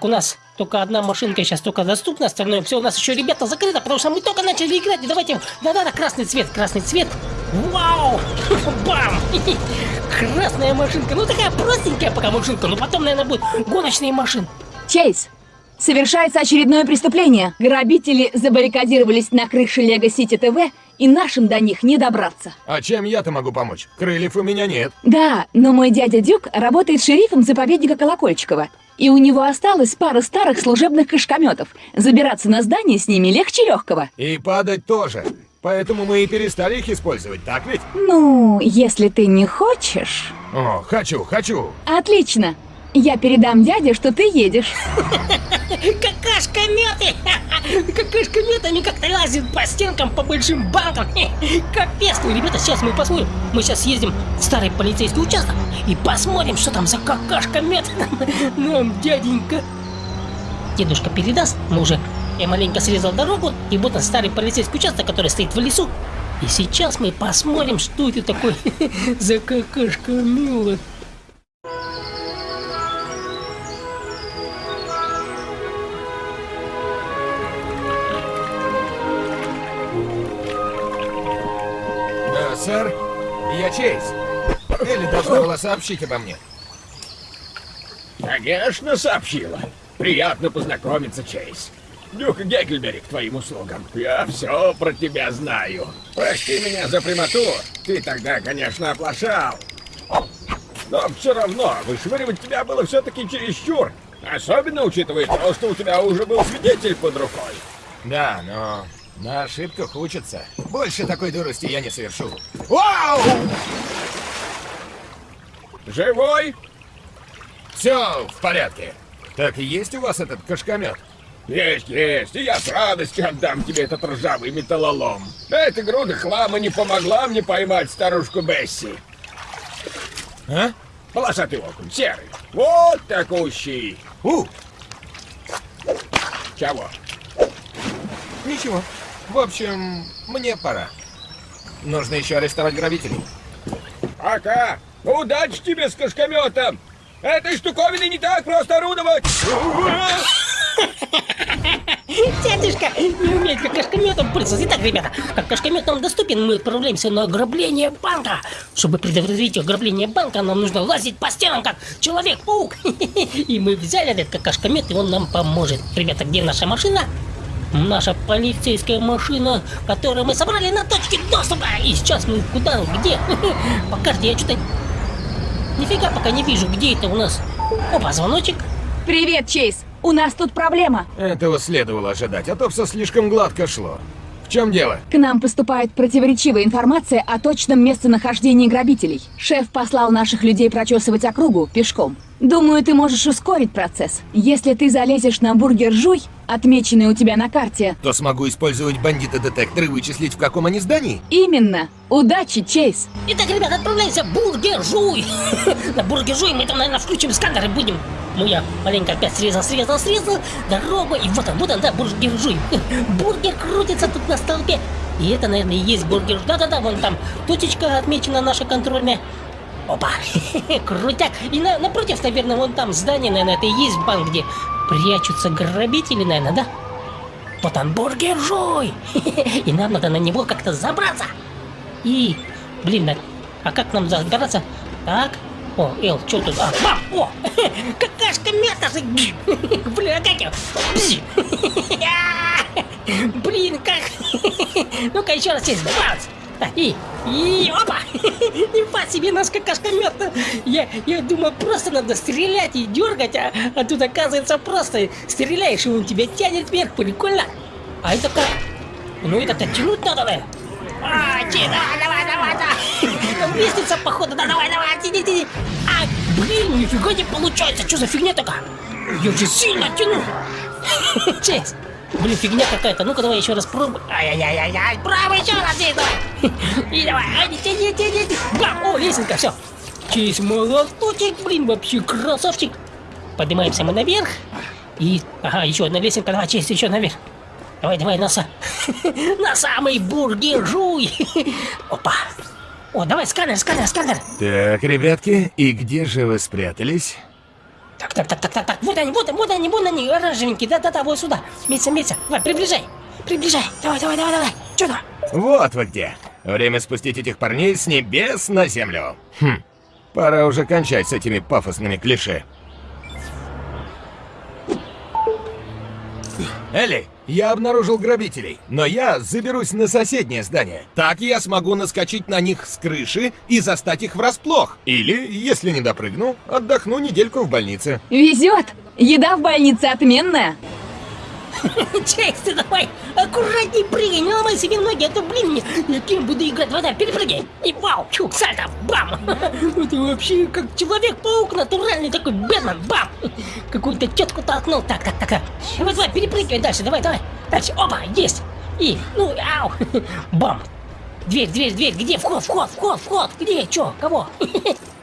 У нас только одна машинка сейчас только доступна, остальное все у нас еще, ребята, закрыто, потому что мы только начали играть. И давайте, да-да-да, красный цвет, красный цвет. Вау! [LAUGHS] Бам! [LAUGHS] Красная машинка. Ну такая простенькая пока машинка, но потом, наверное, будет гоночные машины. Чейз, совершается очередное преступление. Грабители забаррикадировались на крыше Лего Сити ТВ, и нашим до них не добраться. А чем я-то могу помочь? Крыльев у меня нет. Да, но мой дядя Дюк работает шерифом заповедника Колокольчикова. И у него осталось пара старых служебных кашкометов. Забираться на здание с ними легче легкого. И падать тоже. Поэтому мы и перестали их использовать, так ведь? Ну, если ты не хочешь... О, хочу, хочу. Отлично. Я передам дяде, что ты едешь. Какашка-меты! [LAUGHS] Какашка-метами как-то лазит по стенкам, по большим банкам. [LAUGHS] Капец! Ну, ребята, сейчас мы посмотрим. Мы сейчас съездим в старый полицейский участок и посмотрим, что там за какашка-мет [LAUGHS] нам дяденька. Дедушка передаст, мы уже... Я маленько срезал дорогу, и вот он старый полицейский участок, который стоит в лесу. И сейчас мы посмотрим, что это такое [LAUGHS] за какашка-мила. Да, сэр, я Чейз. Элли должна была сообщить обо мне. Конечно, сообщила. Приятно познакомиться, Чейз. Дюк Геккельбери к твоим услугам. Я все про тебя знаю. Прости меня за прямоту. Ты тогда, конечно, оплошал. Но все равно, вышвыривать тебя было все-таки чересчур. Особенно учитывая то, что у тебя уже был свидетель под рукой. Да, но на ошибках учатся. Больше такой дурости я не совершу. Вау! Живой? Все в порядке. Так и есть у вас этот кашкомет? Есть, есть, и я с радостью отдам тебе этот ржавый металлолом. Эта груда хлама не помогла мне поймать старушку Бесси. А? Полосатый окунь, серый. Вот такущий. У! Чего? Ничего. В общем, мне пора. Нужно еще арестовать грабителей. Пока. Удачи тебе с кошкометом. Этой штуковиной не так просто орудовать. [LAUGHS] Дядюшка не умеет как кашкометом пользоваться. Итак, ребята, как кашкомет нам доступен, мы отправляемся на ограбление банка. Чтобы предотвратить ограбление банка, нам нужно лазить по стенам, как Человек-паук. [LAUGHS] И мы взяли этот кашкомет, и он нам поможет. Ребята, где наша машина? Наша полицейская машина, которую мы собрали на точке доступа. И сейчас мы куда, где? [LAUGHS] По карте я что-то... Нифига пока не вижу, где это у нас. Опа, звоночек. Привет, Чейз. У нас тут проблема. Этого следовало ожидать, а то все слишком гладко шло. В чем дело? К нам поступает противоречивая информация о точном местонахождении грабителей. Шеф послал наших людей прочесывать округу пешком. Думаю, ты можешь ускорить процесс. Если ты залезешь на бургер Жуй, отмеченный у тебя на карте. То смогу использовать бандиты-детекторы и вычислить, в каком они здании? Именно. Удачи, Чейз. Итак, ребята, отправляемся в Бургер Жуй. [LAUGHS] На Бургер Жуй мы там, наверное, включим сканер и будем. Ну, я маленько опять срезал, срезал, срезал. Дорогу, и вот он, вот он, да, Бургер Жуй. [LAUGHS] Бургер крутится тут на столбе. И это, наверное, и есть бургер. Да-да-да, вон там точечка отмечена наша контрольная. Опа, [LAUGHS] крутяк. И на, напротив, наверное, вон там здание, наверное, это и есть банк, где прячутся грабители, наверное, да? Вот он, бургер Жуй. [LAUGHS] И нам надо на него как-то забраться. И, блин, а как нам забраться? Так, о, Эл, что тут? А, бам! О! [LAUGHS] Какашка! Блин, а как я? Блин, как? Ну-ка, еще раз здесь. Бац! И, и, опа! [LAUGHS] Нифа себе наш какашка мета! Я, я думаю, просто надо стрелять и дергать, а, а тут оказывается просто стреляешь, и он тебя тянет вверх, прикольно! А это как? Ну это-то тянуть надо, да? А, че, давай, давай, давай, лестница, походу, да, давай, давай, тяни, тяни! А, блин, нифига не получается, что за фигня такая? Я же сильно тяну! [LAUGHS] Честь! Блин, фигня какая-то. Ну-ка, давай еще раз пробуй. Ай-яй-яй-яй, правый еще раз здесь, давай. [LAUGHS] И давай, ай, тяни, тяни. Бам, о, лесенка, все. Честь, молоточек, блин, вообще красавчик. Поднимаемся мы наверх. И, ага, еще одна лесенка, давай, честь, еще наверх. Давай, давай, носа. [LAUGHS] На самый бургер жуй. [LAUGHS] Опа. О, давай, сканер, сканер, сканер. Так, ребятки, и где же вы спрятались? Так, так, так, так, так, так. Вот они, вот они, вот они, вот они, оранжевенькие. Да-да-да, вот сюда. Меца, меца. Давай, приближай. Приближай. Давай, давай, давай, давай. Что там? Вот вы где. Время спустить этих парней с небес на землю. Хм. Пора уже кончать с этими пафосными клише. Элли, я обнаружил грабителей, но я заберусь на соседнее здание. Так я смогу наскочить на них с крыши и застать их врасплох. Или, если не допрыгну, отдохну недельку в больнице. Везет! Еда в больнице отменная. [LAUGHS] Ты давай аккуратней прыгай, не ломай себе ноги, а то, блин, я, кем буду играть, вода, перепрыгай. И вау, чук, сальто, бам. [LAUGHS] Это вообще как Человек-паук натуральный такой, Бэтмен, бам. [LAUGHS] Какую-то тетку толкнул, так, так, так. Давай, давай, перепрыгивай дальше, давай, давай. Дальше, опа, есть. И, ну, ау, бам. Дверь, дверь, дверь, где вход, вход, вход, вход, где, чё, кого?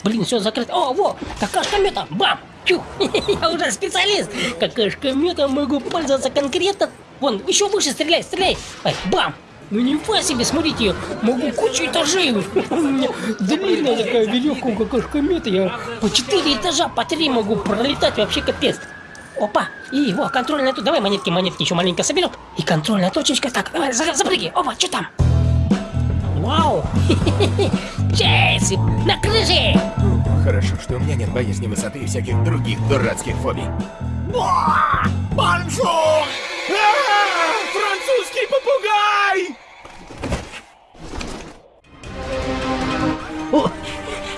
Блин, все закрыто. О, во, какашка мета, бам. Чу, [LAUGHS] я уже специалист. Какашка мета могу пользоваться конкретно. Вон, еще выше стреляй, стреляй. Ай, бам. Ну не себе, смотрите, я могу кучу этажей. У [LAUGHS] меня длинная такая веревка какашка мета. Я по 4 этажа, по 3 могу пролетать, вообще капец. Опа, и во, контрольная тут. Давай монетки, монетки еще маленько соберем. И контрольная точечка. Так, давай, запрыгай. Опа, что там? Вау! [LAUGHS] Чейз! На крыше! Хорошо, что у меня нет боязни высоты и всяких других дурацких фобий. Bonjour! А, Французский попугай!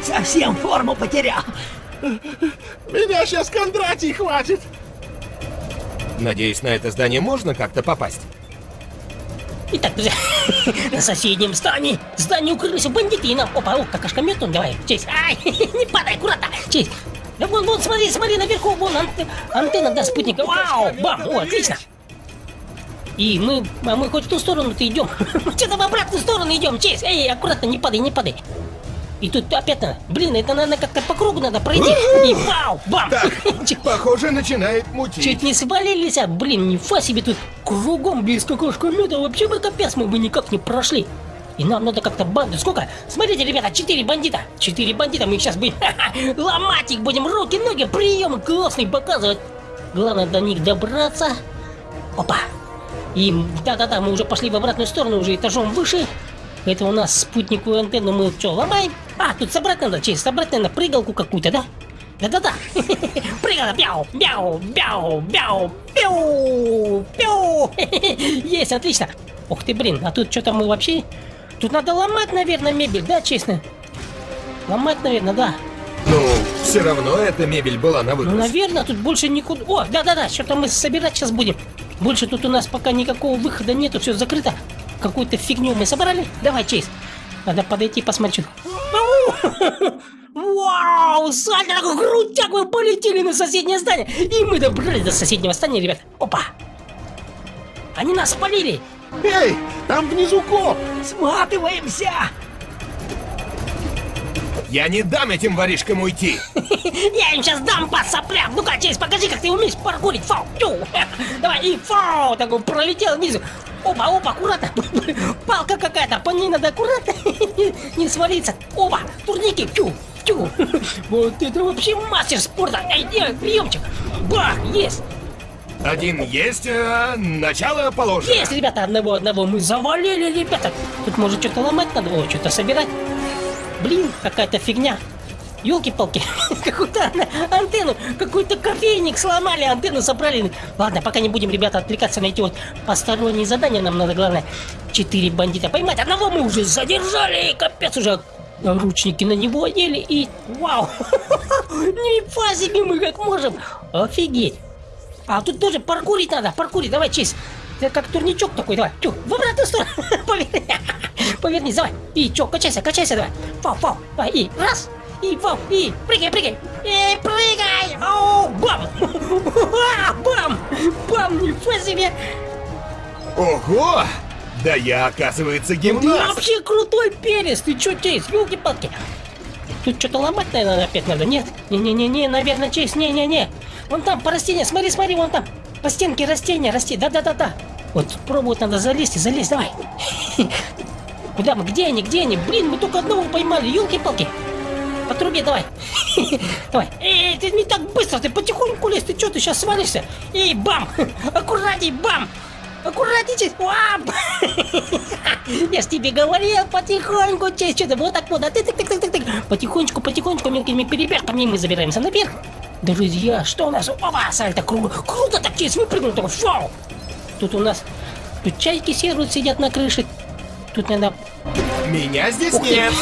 Совсем форму потерял. Меня сейчас Кондратий хватит. Надеюсь, на это здание можно как-то попасть? Итак, друзья, [LAUGHS] на соседнем здании, здании укрылись бандиты и нам... Опа, о, какашка метун, давай, честь. Ай, [LAUGHS] не падай, аккуратно, честь. Да вон, вон, смотри, смотри, наверху, вон анте, антенна, да, спутника. Вау, бам, о, отлично. И мы, а мы хоть в ту сторону-то идем. [LAUGHS] Что-то в обратную сторону идем, Чейз. Эй, аккуратно, не падай, не падай. И тут опять надо. Блин, это надо как-то по кругу надо пройти. И вау, бам! Так, [LAUGHS] похоже, начинает мутить. Чуть не свалились, а, блин, нифа себе тут кругом без какашка меда. Вообще бы капец мы бы никак не прошли. И нам надо как-то банду. Сколько? Смотрите, ребята, четыре бандита. Четыре бандита. Мы сейчас будем [LAUGHS] ломать их будем. Руки, ноги, приемы классные показывать. Главное до них добраться. Опа. И да-да-да, мы уже пошли в обратную сторону, уже этажом выше. Это у нас спутниковую антенну мы что, ломаем? А, тут собрать надо, через собрать, наверное, прыгалку какую-то, да? Да-да-да. [LAUGHS] Прыгала, бяу, бяу, бяу, бяу, пяу, пяу. [LAUGHS] Есть, отлично. Ух ты, блин, а тут что-то мы вообще... Тут надо ломать, наверное, мебель, да, честно? Ломать, наверное, да. Ну, все равно эта мебель была на выброс. Ну, наверное, тут больше никуда... О, да-да-да, что-то мы собирать сейчас будем. Больше тут у нас пока никакого выхода нету, все закрыто. Какую-то фигню мы собрали. Давай, Чейз. Надо подойти посмотреть. [LAUGHS] Вау! Сальто, такой крутяк, мы полетели на соседнее здание. И мы добрались до соседнего здания, ребят. Опа! Они нас спалили! Эй, там внизу коп! Сматываемся! Я не дам этим воришкам уйти! [LAUGHS] Я им сейчас дам по соплям! Ну-ка, Чейз, покажи, как ты умеешь паркурить! Фау! Тю! [LAUGHS] Давай, и фау! Такой пролетел вниз! Опа, опа, аккуратно! Палка какая-то, по ней надо аккуратно [LAUGHS] не свалиться! Опа! Турники! Тю! Тю! Вот это вообще мастер спорта! Эй, делай приемчик! Ба! Есть! Один есть, а начало положено. Есть, ребята, одного, одного мы завалили, ребята. Тут может что-то ломать надо, о, что-то собирать. Блин, какая-то фигня. Елки-палки, [LAUGHS] какую-то антенну, какой-то кофейник сломали, антенну собрали. Ладно, пока не будем, ребята, отвлекаться на эти вот посторонние задания, нам надо, главное, четыре бандита поймать. Одного мы уже задержали, капец, уже ручники на него одели и... Вау! [LAUGHS] Нифига себе мы как можем! Офигеть! А тут тоже паркурить надо, паркурить, давай, честь. Это как турничок такой, давай. Тю, в обратную сторону. [LAUGHS] Поверни. Повернись, давай. И чё, качайся, качайся, давай. Фау, фау. Давай, и раз. И фау, и прыгай, прыгай. И прыгай. О, [LAUGHS] бам. Бам. Бам, нифига себе. Ого! Да я, оказывается, Ты гимнаст! вообще крутой перец. Ты чё, Чейз, елки-палки. Тут что-то ломать, наверное, опять надо, нет? Не-не-не-не, наверное, Чейз, не-не-не. Вон там, по растениям, смотри, смотри, вон там. По стенке растения расти, да-да-да-да. Вот пробовать надо залезть и залезть, давай. [LAUGHS] Куда мы, где они, где они? Блин, мы только одного поймали, елки-палки. По трубе давай. [LAUGHS] Давай. Эй, ты не так быстро, ты потихоньку лезь, ты что, ты сейчас свалишься? Эй, бам! [LAUGHS] Аккуратней, бам! Аккуратней, Вап! [LAUGHS] Я ж тебе говорил, потихоньку, честь, что-то вот так вот, а ты тык тык тык тык тык Потихонечку, потихонечку, мелкими перебежками мы забираемся наверх. Друзья, что у нас? Опа, сальто круто, круто так честь, выпрыгнул такой, фау! Тут у нас, тут чайки сервут, сидят на крыше. Тут надо... Меня здесь Ух нет!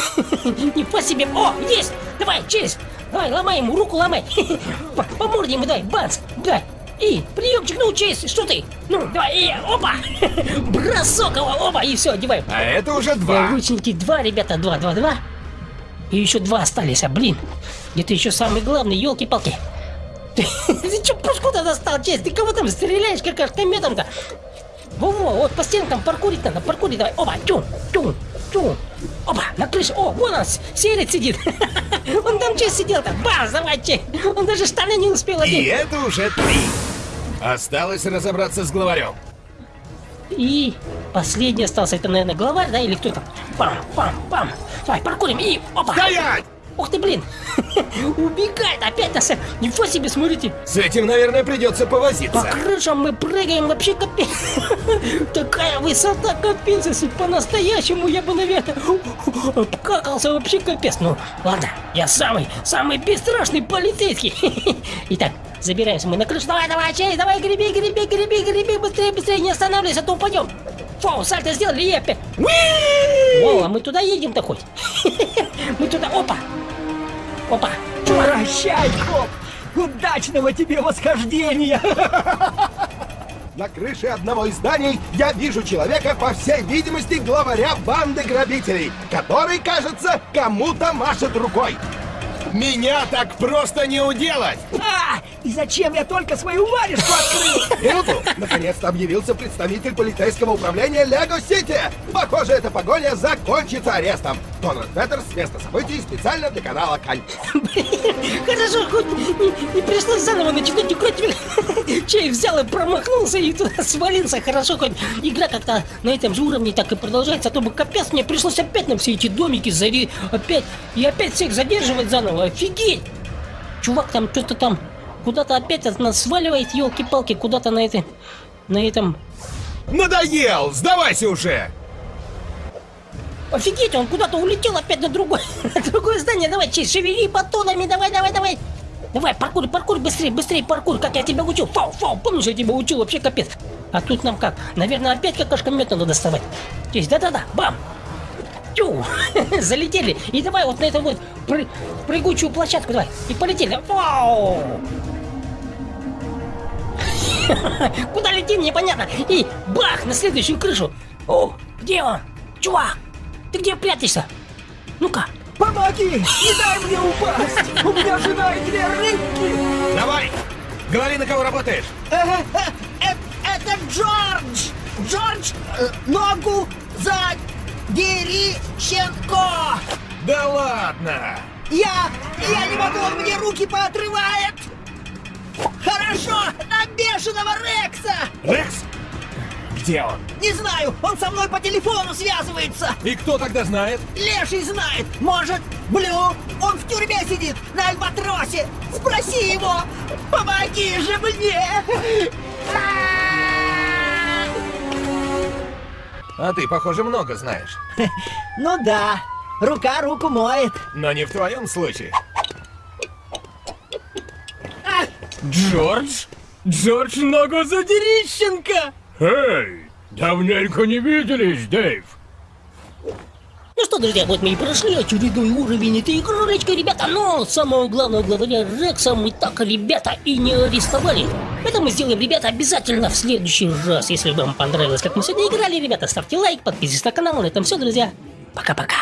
[LAUGHS] Не по себе. О, есть! Давай, честь! Давай, ломай ему, руку ломай! [LAUGHS] По, по морде ему давай, бац! Давай! И, приемчик, ну, честь, что ты? Ну, давай, и, опа! [LAUGHS] Бросок его, опа, и все, одеваем. А это уже два. Наручники два, ребята, два, два, два. И еще два остались, а, блин. Где-то еще самый главный, елки-палки. Ты, ты что, пушку-то достал, честь? Ты кого там стреляешь, как автометом-то? Во-во, вот по стенкам паркурить надо, паркурить давай. Опа, тю, тю, тю. Опа, на крыше. О, вон он, с- серец сидит. [LAUGHS] Он там честь сидел-то. Бац, давай, честь. Он даже штаны не успел И одеть. это уже три. Осталось разобраться с главарем. И последний остался, это, наверное, главарь, да, или кто там? Пам, пам, пам. Давай, паркурим и опа. Стоять! Ух ты, блин. [LAUGHS] Убегает опять нас. Ничего себе, смотрите. С этим, наверное, придется По повозиться. крышам мы прыгаем, вообще капец. [LAUGHS] Такая высота, капец, если по-настоящему я бы, наверное, [LAUGHS] обкакался вообще капец. Ну, ладно, я самый, самый бесстрашный полицейский. Итак, забираемся мы на крышу. Давай, давай, чей, давай, греби, греби, греби, греби, быстрее, быстрее, не останавливайся, а то упадем. Фу, сальто сделали, и опять. О, а мы туда едем-то хоть? Мы туда, опа. Опа. Прощай, коп! Удачного тебе восхождения! На крыше одного из зданий я вижу человека, по всей видимости, главаря банды грабителей, который, кажется, кому-то машет рукой. Меня так просто не уделать! А, и зачем я только свою варежку открыл? Минуту! Наконец-то объявился представитель полицейского управления Лего Сити! Похоже, эта погоня закончится арестом. Конрад Петерс с места событий специально для канала Кань. Хорошо, хоть не, не пришлось заново начинать играть. Чей взял и промахнулся и туда свалился. Хорошо, хоть игра как-то на этом же уровне так и продолжается. А то бы капец, мне пришлось опять на все эти домики зари... Опять, и опять всех задерживать заново. Офигеть! Чувак там что-то там куда-то опять от нас сваливает, елки-палки, куда-то на этой... На этом... Надоел! Сдавайся уже! Офигеть, он куда-то улетел опять на другое, [LAUGHS] на другое здание. Давай, честь, шевели батонами, давай, давай, давай. Давай, паркур, паркур, быстрее, быстрее, паркур, как я тебя учил. Фау, фау, помнишь, я тебя учил, вообще капец. А тут нам как? Наверное, опять какашка мед надо доставать. Честь, да-да-да, бам. Тю, [LAUGHS] залетели. И давай вот на эту вот пры прыгучую площадку, давай. И полетели. Вау! [LAUGHS] Куда летим, непонятно. И бах, на следующую крышу. О, где он? Чувак, ты где прячешься? Ну-ка. Помоги! Не дай мне упасть! У меня жена и две рыбки! Давай! Говори, на кого работаешь! Э, Это Джордж! Джордж, э, ногу за Дерищенко! Да ладно! Я... я не могу, он мне руки поотрывает! Хорошо, на бешеного Рекса! Рекс? Где он? Не знаю, он со мной по телефону связывается! И кто тогда знает? Леший знает! Может, Блю? Он в тюрьме сидит, на Альбатросе! Спроси его! Помоги же мне! А ты, похоже, много знаешь. [LAUGHS] Ну да, рука руку моет. Но не в твоем случае. Джордж? Джордж Ногозадерищенко! Эй, давненько не виделись, Дэйв. Ну что, друзья, вот мы и прошли очередной уровень этой игрушечки, ребята, но самого главного главаря Рекса мы так, ребята, и не арестовали. Это мы сделаем, ребята, обязательно в следующий раз. Если вам понравилось, как мы сегодня играли, ребята, ставьте лайк, подписывайтесь на канал. На этом все, друзья. Пока-пока.